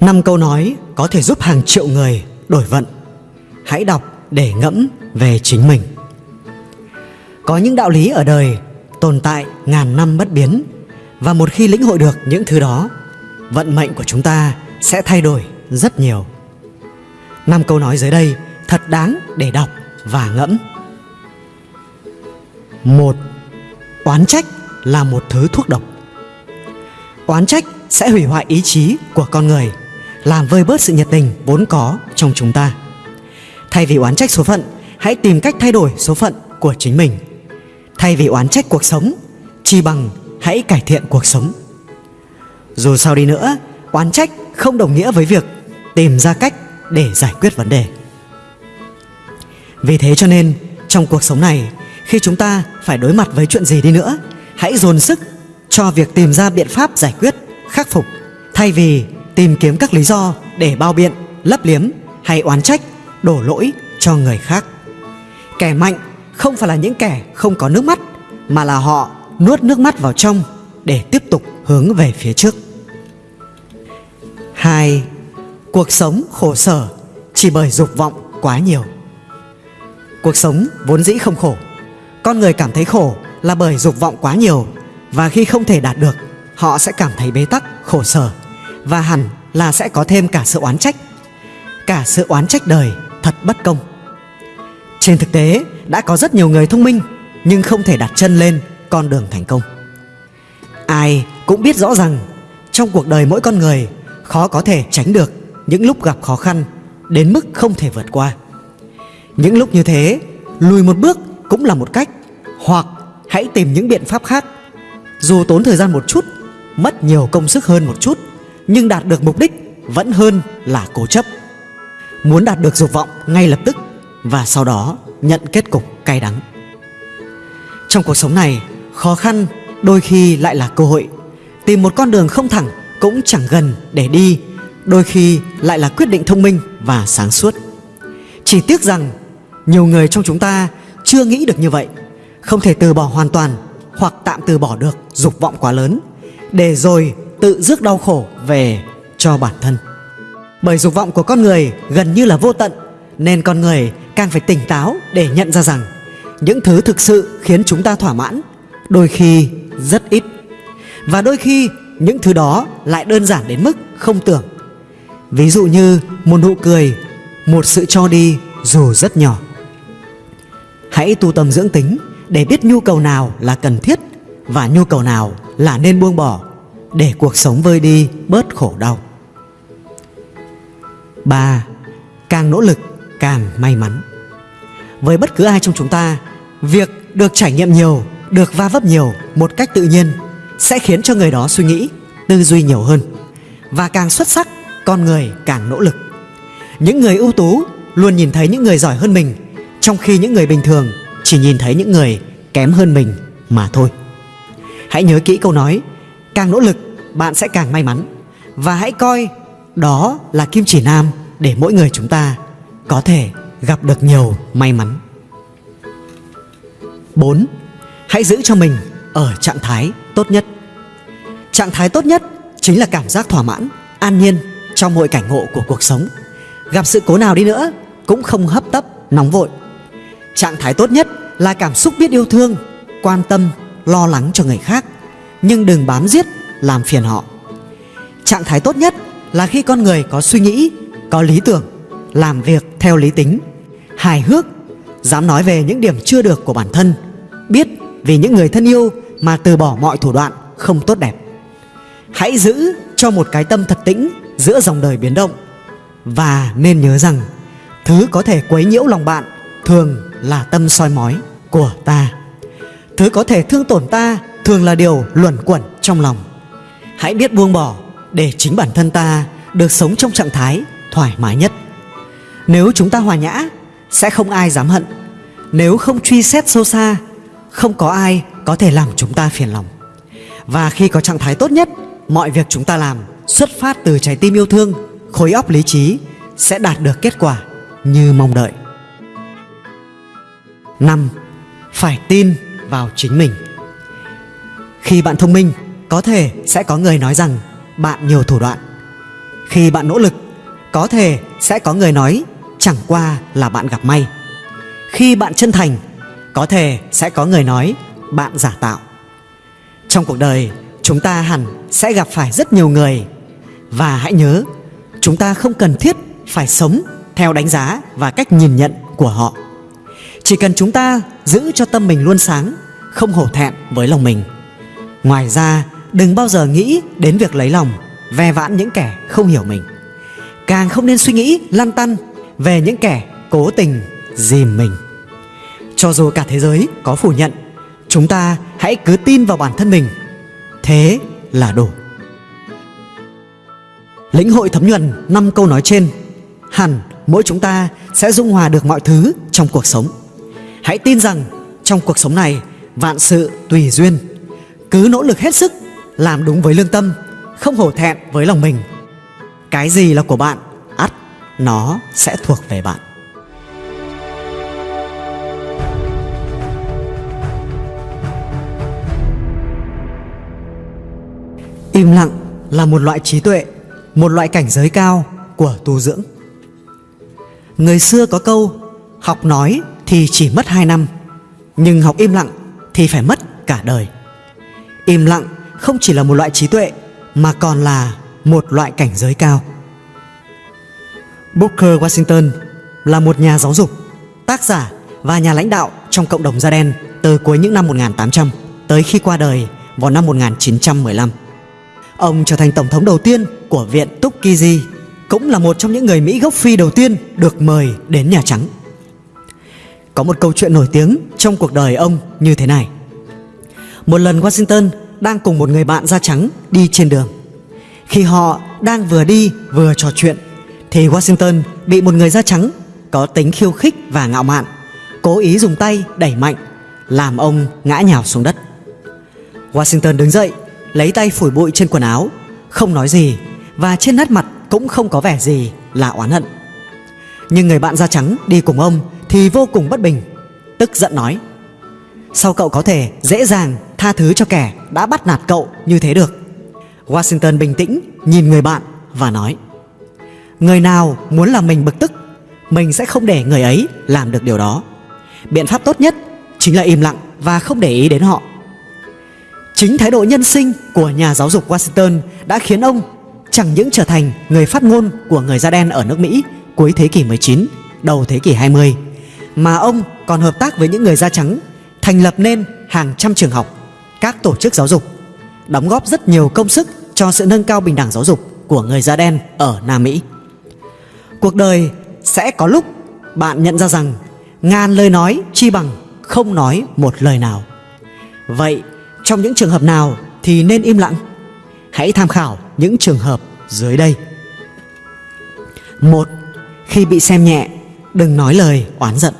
năm câu nói có thể giúp hàng triệu người đổi vận. Hãy đọc để ngẫm về chính mình. Có những đạo lý ở đời tồn tại ngàn năm bất biến, và một khi lĩnh hội được những thứ đó, vận mệnh của chúng ta sẽ thay đổi rất nhiều. Năm câu nói dưới đây thật đáng để đọc và ngẫm. Một, oán trách là một thứ thuốc độc. Oán trách sẽ hủy hoại ý chí của con người, làm vơi bớt sự nhiệt tình vốn có trong chúng ta. Thay vì oán trách số phận, hãy tìm cách thay đổi số phận của chính mình. Thay vì oán trách cuộc sống, chi bằng hãy cải thiện cuộc sống. Dù sao đi nữa, oán trách không đồng nghĩa với việc tìm ra cách để giải quyết vấn đề. Vì thế cho nên, trong cuộc sống này, khi chúng ta phải đối mặt với chuyện gì đi nữa, hãy dồn sức cho việc tìm ra biện pháp giải quyết khắc phục, thay vì tìm kiếm các lý do để bao biện, lấp liếm hay oán trách, đổ lỗi cho người khác kẻ mạnh không phải là những kẻ không có nước mắt, mà là họ nuốt nước mắt vào trong để tiếp tục hướng về phía trước 2. Cuộc sống khổ sở chỉ bởi dục vọng quá nhiều Cuộc sống vốn dĩ không khổ, Con người cảm thấy khổ là bởi dục vọng quá nhiều Và khi không thể đạt được Họ sẽ cảm thấy bế tắc, khổ sở Và hẳn là sẽ có thêm cả sự oán trách. Cả sự oán trách đời thật bất công. Trên thực tế đã có rất nhiều người thông minh Nhưng không thể đặt chân lên con đường thành công. Ai cũng biết rõ rằng Trong cuộc đời mỗi con người Khó có thể tránh được những lúc gặp khó khăn Đến mức không thể vượt qua. Những lúc như thế Lùi một bước cũng là một cách Hoặc hãy tìm những biện pháp khác. Dù tốn thời gian một chút Mất nhiều công sức hơn một chút, Nhưng đạt được mục đích Vẫn hơn là cố chấp. Muốn đạt được dục vọng ngay lập tức Và sau đó nhận kết cục cay đắng. Trong cuộc sống này, Khó khăn đôi khi lại là cơ hội. Tìm một con đường không thẳng Cũng chẳng gần để đi, Đôi khi lại là quyết định thông minh và sáng suốt. Chỉ tiếc rằng, Nhiều người trong chúng ta chưa nghĩ được như vậy. Không thể từ bỏ hoàn toàn Hoặc tạm từ bỏ được dục vọng quá lớn. Để rồi tự rước đau khổ về cho bản thân. Bởi dục vọng của con người gần như là vô tận, Nên con người càng phải tỉnh táo để nhận ra rằng Những thứ thực sự khiến chúng ta thỏa mãn Đôi khi rất ít. Và đôi khi những thứ đó lại đơn giản đến mức không tưởng. Ví dụ như một nụ cười, Một sự cho đi dù rất nhỏ. Hãy tu tâm dưỡng tính Để biết nhu cầu nào là cần thiết và nhu cầu nào là nên buông bỏ Để cuộc sống vơi đi bớt khổ đau? 3. Càng nỗ lực, càng may mắn. Với bất cứ ai trong chúng ta, Việc được trải nghiệm nhiều, Được va vấp nhiều một cách tự nhiên Sẽ khiến cho người đó suy nghĩ, Tư duy nhiều hơn. Và càng xuất sắc, Con người càng nỗ lực. Những người ưu tú luôn nhìn thấy những người giỏi hơn mình, Trong khi những người bình thường Chỉ nhìn thấy những người kém hơn mình mà thôi. Hãy nhớ kỹ câu nói Càng nỗ lực bạn sẽ càng may mắn. Và hãy coi đó là kim chỉ nam Để mỗi người chúng ta có thể gặp được nhiều may mắn. 4. Hãy giữ cho mình ở trạng thái tốt nhất. Trạng thái tốt nhất chính là cảm giác thỏa mãn, an nhiên trong mọi cảnh ngộ của cuộc sống. Gặp sự cố nào đi nữa cũng không hấp tấp, nóng vội. Trạng thái tốt nhất là cảm xúc biết yêu thương, quan tâm, lo lắng cho người khác Nhưng đừng bám giết, làm phiền họ. Trạng thái tốt nhất là khi con người có suy nghĩ, có lý tưởng Làm việc theo lý tính, hài hước Dám nói về những điểm chưa được của bản thân Biết vì những người thân yêu mà từ bỏ mọi thủ đoạn không tốt đẹp. Hãy giữ cho một cái tâm thật tĩnh giữa dòng đời biến động Và nên nhớ rằng Thứ có thể quấy nhiễu lòng bạn Thường là tâm soi mói của ta. Thứ có thể thương tổn ta Thường là điều luẩn quẩn trong lòng. Hãy biết buông bỏ Để chính bản thân ta Được sống trong trạng thái thoải mái nhất. Nếu chúng ta hòa nhã, Sẽ không ai dám hận. Nếu không truy xét sâu xa, Không có ai có thể làm chúng ta phiền lòng. Và khi có trạng thái tốt nhất, Mọi việc chúng ta làm xuất phát từ trái tim yêu thương, Khối óc lý trí Sẽ đạt được kết quả như mong đợi. 5. Phải tin vào chính mình Khi bạn thông minh Có thể sẽ có người nói rằng Bạn nhiều thủ đoạn Khi bạn nỗ lực, có thể sẽ có người nói chẳng qua là bạn gặp may. Khi bạn chân thành, có thể sẽ có người nói bạn giả tạo. Trong cuộc đời, chúng ta hẳn sẽ gặp phải rất nhiều người và hãy nhớ, chúng ta không cần thiết phải sống theo đánh giá và cách nhìn nhận của họ. Chỉ cần chúng ta giữ cho tâm mình luôn sáng, không hổ thẹn với lòng mình. Ngoài ra, đừng bao giờ nghĩ đến việc lấy lòng, ve vãn những kẻ không hiểu mình. Càng không nên suy nghĩ lăn tăn về những kẻ cố tình dìm mình. Cho dù cả thế giới có phủ nhận, chúng ta hãy cứ tin vào bản thân mình. Thế là đủ. Lĩnh hội thấm nhuần năm câu nói trên, hẳn mỗi chúng ta sẽ dung hòa được mọi thứ trong cuộc sống. Hãy tin rằng trong cuộc sống này vạn sự tùy duyên. Cứ nỗ lực hết sức, làm đúng với lương tâm, không hổ thẹn với lòng mình. Cái gì là của bạn, ắt nó sẽ thuộc về bạn. Im lặng là một loại trí tuệ, một loại cảnh giới cao của tu dưỡng. Người xưa có câu Học nói thì chỉ mất 2 năm Nhưng học im lặng thì phải mất cả đời Im lặng không chỉ là một loại trí tuệ Mà còn là một loại cảnh giới cao Booker Washington là một nhà giáo dục, tác giả và nhà lãnh đạo trong cộng đồng da đen từ cuối những năm 1800 tới khi qua đời vào năm 1915. Ông trở thành tổng thống đầu tiên của Viện Tuskegee cũng là một trong những người Mỹ gốc Phi đầu tiên được mời đến Nhà Trắng. Có một câu chuyện nổi tiếng trong cuộc đời ông như thế này. Một lần Washington đang cùng một người bạn da trắng đi trên đường. Khi họ đang vừa đi vừa trò chuyện, thì Washington bị một người da trắng có tính khiêu khích và ngạo mạn, cố ý dùng tay đẩy mạnh, làm ông ngã nhào xuống đất. Washington đứng dậy, lấy tay phủi bụi trên quần áo, không nói gì, và trên nét mặt cũng không có vẻ gì là oán hận Nhưng người bạn da trắng đi cùng ông thì vô cùng bất bình Tức giận nói Sao cậu có thể dễ dàng tha thứ cho kẻ đã bắt nạt cậu như thế được? Washington bình tĩnh nhìn người bạn và nói Người nào muốn làm mình bực tức Mình sẽ không để người ấy làm được điều đó. Biện pháp tốt nhất chính là im lặng và không để ý đến họ. Chính thái độ nhân sinh của nhà giáo dục Washington đã khiến ông chẳng những trở thành người phát ngôn của người da đen ở nước Mỹ cuối thế kỷ 19, đầu thế kỷ 20, mà ông còn hợp tác với những người da trắng, thành lập nên hàng trăm trường học, các tổ chức giáo dục, đóng góp rất nhiều công sức cho sự nâng cao bình đẳng giáo dục của người da đen ở Nam Mỹ. Cuộc đời sẽ có lúc bạn nhận ra rằng ngàn lời nói chi bằng không nói một lời nào. Vậy trong những trường hợp nào thì nên im lặng? Hãy tham khảo những trường hợp dưới đây. Một, khi bị xem nhẹ, đừng nói lời oán giận.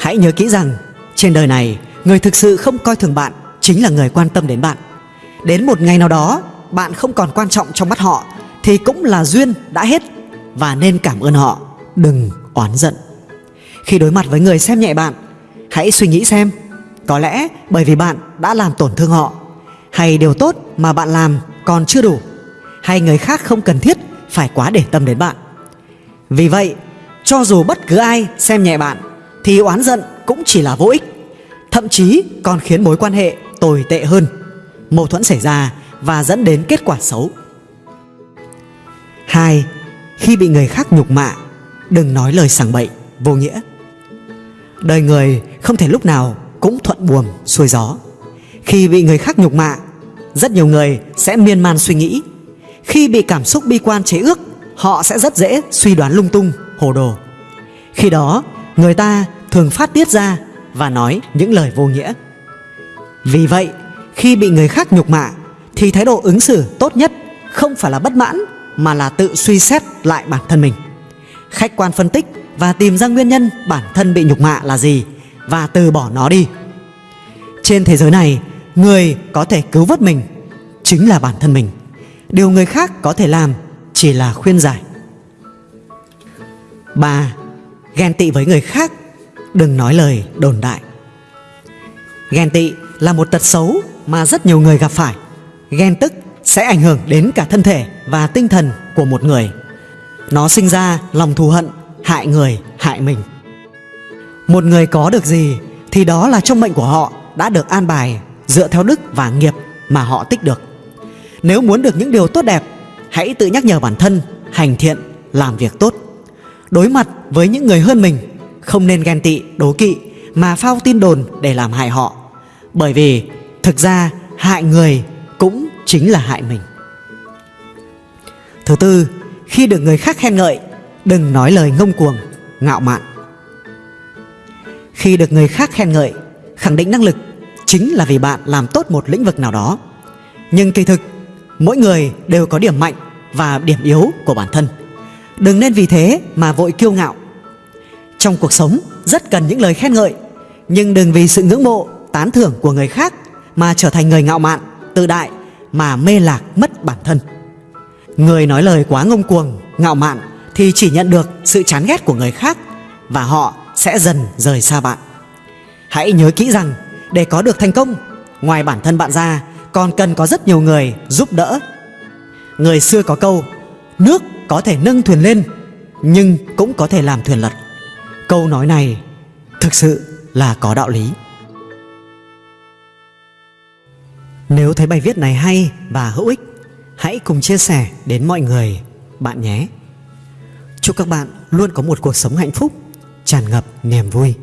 Hãy nhớ kỹ rằng trên đời này, người thực sự không coi thường bạn chính là người quan tâm đến bạn. Đến một ngày nào đó, bạn không còn quan trọng trong mắt họ thì cũng là duyên đã hết và nên cảm ơn họ, đừng oán giận. Khi đối mặt với người xem nhẹ bạn, hãy suy nghĩ xem, có lẽ bởi vì bạn đã làm tổn thương họ hay điều tốt mà bạn làm còn chưa đủ hay người khác không cần thiết phải quá để tâm đến bạn. Vì vậy, cho dù bất cứ ai xem nhẹ bạn thì oán giận cũng chỉ là vô ích, thậm chí còn khiến mối quan hệ tồi tệ hơn, mâu thuẫn xảy ra và dẫn đến kết quả xấu. 2. Khi bị người khác nhục mạ, đừng nói lời sảng bậy, vô nghĩa. Đời người không thể lúc nào cũng thuận buồm xuôi gió. Khi bị người khác nhục mạ, rất nhiều người sẽ miên man suy nghĩ. Khi bị cảm xúc bi quan chế ước, họ sẽ rất dễ suy đoán lung tung, hồ đồ. Khi đó, người ta thường phát tiết ra và nói những lời vô nghĩa. Vì vậy, khi bị người khác nhục mạ thì thái độ ứng xử tốt nhất không phải là bất mãn mà là tự suy xét lại bản thân mình. Khách quan phân tích và tìm ra nguyên nhân bản thân bị nhục mạ là gì và từ bỏ nó đi. Trên thế giới này, người có thể cứu vớt mình chính là bản thân mình điều người khác có thể làm chỉ là khuyên giải ba ghen tị với người khác đừng nói lời đồn đại ghen tị là một tật xấu mà rất nhiều người gặp phải ghen tức sẽ ảnh hưởng đến cả thân thể và tinh thần của một người. Nó sinh ra lòng thù hận, hại người, hại mình. Một người có được gì thì đó là trong mệnh của họ đã được an bài dựa theo đức và nghiệp mà họ tích được. Nếu muốn được những điều tốt đẹp, hãy tự nhắc nhở bản thân hành thiện, làm việc tốt. Đối mặt với những người hơn mình, không nên ghen tị, đố kỵ mà phao tin đồn để làm hại họ. Bởi vì thực ra hại người cũng chính là hại mình. Thứ tư, khi được người khác khen ngợi, đừng nói lời ngông cuồng, ngạo mạn. Khi được người khác khen ngợi, khẳng định năng lực chính là vì bạn làm tốt một lĩnh vực nào đó. Nhưng kỳ thực, mỗi người đều có điểm mạnh và điểm yếu của bản thân. Đừng nên vì thế mà vội kiêu ngạo. Trong cuộc sống rất cần những lời khen ngợi, nhưng đừng vì sự ngưỡng mộ, tán thưởng của người khác mà trở thành người ngạo mạn, tự đại mà mê lạc mất bản thân. Người nói lời quá ngông cuồng, ngạo mạn thì chỉ nhận được sự chán ghét của người khác và họ sẽ dần rời xa bạn. Hãy nhớ kỹ rằng để có được thành công, ngoài bản thân bạn ra còn cần có rất nhiều người giúp đỡ. Người xưa có câu, nước có thể nâng thuyền lên nhưng cũng có thể làm thuyền lật. Câu nói này thực sự là có đạo lý. Nếu thấy bài viết này hay và hữu ích, hãy cùng chia sẻ đến mọi người bạn nhé. Chúc các bạn luôn có một cuộc sống hạnh phúc, tràn ngập niềm vui.